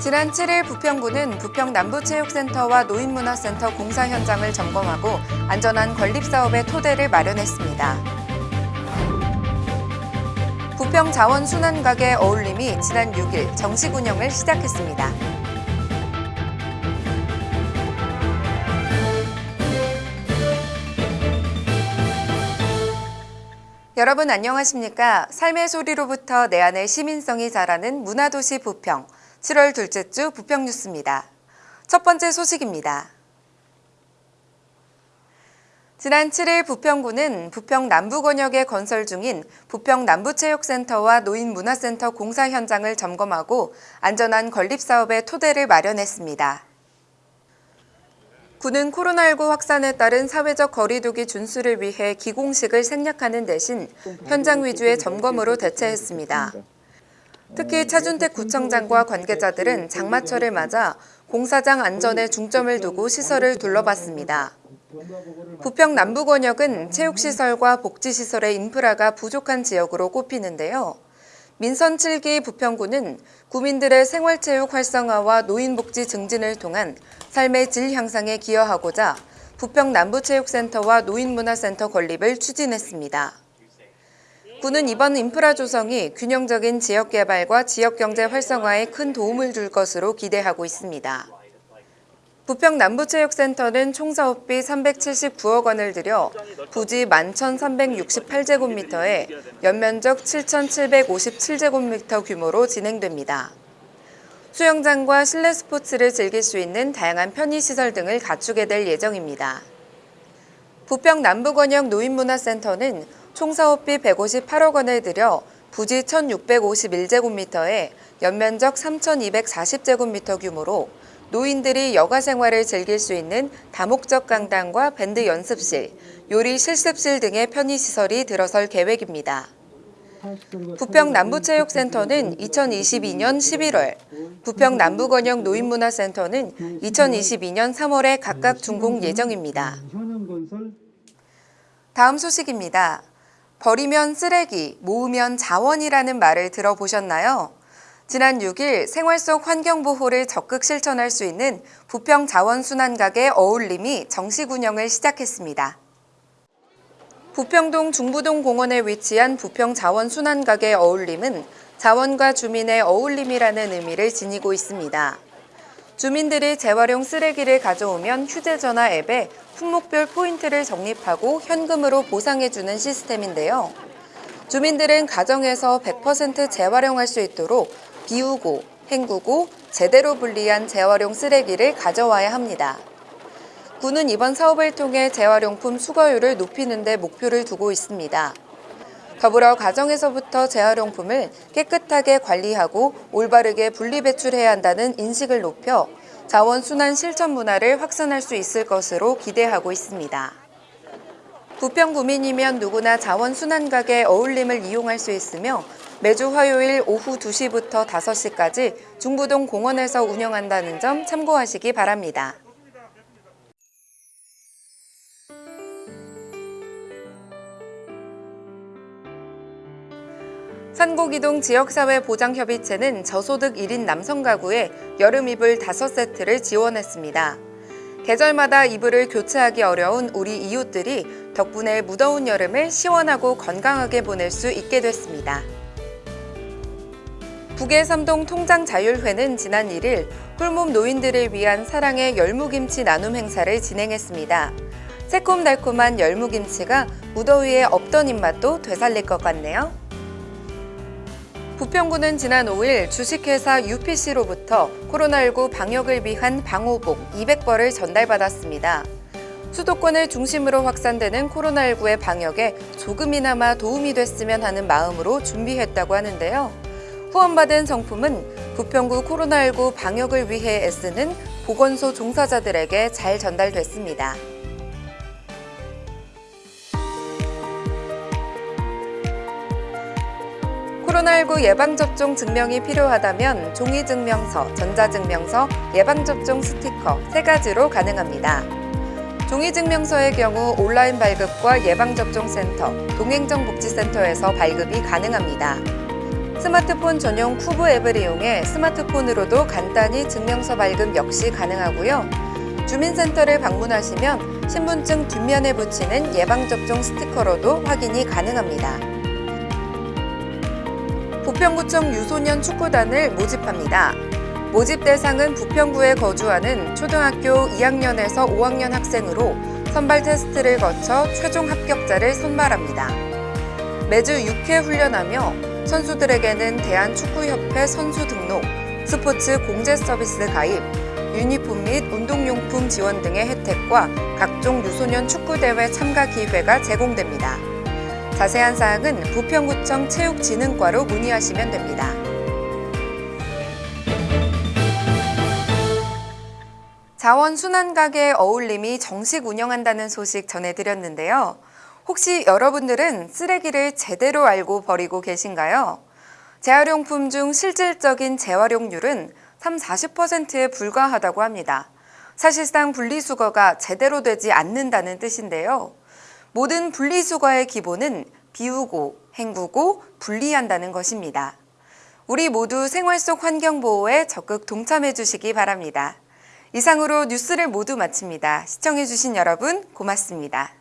지난 7일 부평구는 부평 남부체육센터와 노인문화센터 공사 현장을 점검하고 안전한 건립사업의 토대를 마련했습니다. 부평 자원 순환가게 어울림이 지난 6일 정식 운영을 시작했습니다. 여러분 안녕하십니까? 삶의 소리로부터 내 안의 시민성이 자라는 문화도시 부평 7월 둘째 주 부평 뉴스입니다. 첫 번째 소식입니다. 지난 7일 부평구는 부평 남부권역에 건설 중인 부평 남부체육센터와 노인문화센터 공사 현장을 점검하고 안전한 건립사업의 토대를 마련했습니다. 구는 코로나19 확산에 따른 사회적 거리두기 준수를 위해 기공식을 생략하는 대신 현장 위주의 점검으로 대체했습니다. 특히 차준택 구청장과 관계자들은 장마철을 맞아 공사장 안전에 중점을 두고 시설을 둘러봤습니다. 부평 남부권역은 체육시설과 복지시설의 인프라가 부족한 지역으로 꼽히는데요. 민선 7기 부평구는 구민들의 생활체육 활성화와 노인복지 증진을 통한 삶의 질 향상에 기여하고자 부평 남부체육센터와 노인문화센터 건립을 추진했습니다. 구는 이번 인프라 조성이 균형적인 지역 개발과 지역 경제 활성화에 큰 도움을 줄 것으로 기대하고 있습니다. 부평 남부체육센터는 총 사업비 379억 원을 들여 부지 11,368제곱미터에 연면적 7,757제곱미터 규모로 진행됩니다. 수영장과 실내 스포츠를 즐길 수 있는 다양한 편의시설 등을 갖추게 될 예정입니다. 부평 남부권역 노인문화센터는 총 사업비 158억 원을 들여 부지 1,651제곱미터에 연면적 3,240제곱미터 규모로 노인들이 여가 생활을 즐길 수 있는 다목적 강당과 밴드 연습실, 요리 실습실 등의 편의시설이 들어설 계획입니다. 부평 남부체육센터는 2022년 11월, 부평 남부건역 노인문화센터는 2022년 3월에 각각 준공 예정입니다. 다음 소식입니다. 버리면 쓰레기, 모으면 자원이라는 말을 들어보셨나요? 지난 6일 생활 속 환경보호를 적극 실천할 수 있는 부평 자원순환가게 어울림이 정식 운영을 시작했습니다. 부평동 중부동 공원에 위치한 부평 자원순환가게 어울림은 자원과 주민의 어울림이라는 의미를 지니고 있습니다. 주민들이 재활용 쓰레기를 가져오면 휴대전화 앱에 품목별 포인트를 적립하고 현금으로 보상해주는 시스템인데요. 주민들은 가정에서 100% 재활용할 수 있도록 비우고, 헹구고, 제대로 분리한 재활용 쓰레기를 가져와야 합니다. 구는 이번 사업을 통해 재활용품 수거율을 높이는 데 목표를 두고 있습니다. 더불어 가정에서부터 재활용품을 깨끗하게 관리하고 올바르게 분리배출해야 한다는 인식을 높여 자원순환 실천 문화를 확산할 수 있을 것으로 기대하고 있습니다. 부평 구민이면 누구나 자원순환가게 어울림을 이용할 수 있으며 매주 화요일 오후 2시부터 5시까지 중부동 공원에서 운영한다는 점 참고하시기 바랍니다. 산곡이동 지역사회 보장협의체는 저소득 1인 남성 가구에 여름 이불 5세트를 지원했습니다. 계절마다 이불을 교체하기 어려운 우리 이웃들이 덕분에 무더운 여름을 시원하고 건강하게 보낼 수 있게 됐습니다. 북의 삼동 통장자율회는 지난 1일 홀몸 노인들을 위한 사랑의 열무김치 나눔 행사를 진행했습니다. 새콤달콤한 열무김치가 무더위에 없던 입맛도 되살릴 것 같네요. 부평구는 지난 5일 주식회사 UPC로부터 코로나19 방역을 위한 방호복 200벌을 전달받았습니다. 수도권을 중심으로 확산되는 코로나19의 방역에 조금이나마 도움이 됐으면 하는 마음으로 준비했다고 하는데요. 후원받은 성품은 부평구 코로나19 방역을 위해 애쓰는 보건소 종사자들에게 잘 전달됐습니다. 코로나19 예방접종 증명이 필요하다면 종이증명서, 전자증명서, 예방접종 스티커 세 가지로 가능합니다. 종이증명서의 경우 온라인 발급과 예방접종센터, 동행정복지센터에서 발급이 가능합니다. 스마트폰 전용 쿠브 앱을 이용해 스마트폰으로도 간단히 증명서 발급 역시 가능하고요. 주민센터를 방문하시면 신분증 뒷면에 붙이는 예방접종 스티커로도 확인이 가능합니다. 부평구청 유소년 축구단을 모집합니다. 모집 대상은 부평구에 거주하는 초등학교 2학년에서 5학년 학생으로 선발 테스트를 거쳐 최종 합격자를 선발합니다. 매주 6회 훈련하며 선수들에게는 대한축구협회 선수 등록, 스포츠 공제 서비스 가입, 유니폼 및 운동용품 지원 등의 혜택과 각종 유소년 축구대회 참가 기회가 제공됩니다. 자세한 사항은 부평구청 체육진흥과로 문의하시면 됩니다. 자원 순환가게 어울림이 정식 운영한다는 소식 전해드렸는데요. 혹시 여러분들은 쓰레기를 제대로 알고 버리고 계신가요? 재활용품 중 실질적인 재활용률은 3, 40%에 불과하다고 합니다. 사실상 분리수거가 제대로 되지 않는다는 뜻인데요. 모든 분리수거의 기본은 비우고, 헹구고, 분리한다는 것입니다. 우리 모두 생활 속 환경보호에 적극 동참해 주시기 바랍니다. 이상으로 뉴스를 모두 마칩니다. 시청해 주신 여러분 고맙습니다.